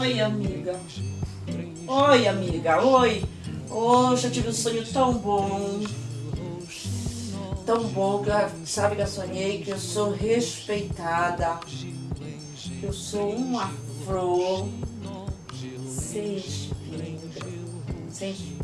Oi, amiga. Oi, amiga. Oi. Hoje eu tive um sonho tão bom. Tão bom que eu- sabe que eu sonhei que eu sou respeitada. Eu sou uma flor sem espinho. Sem espinho.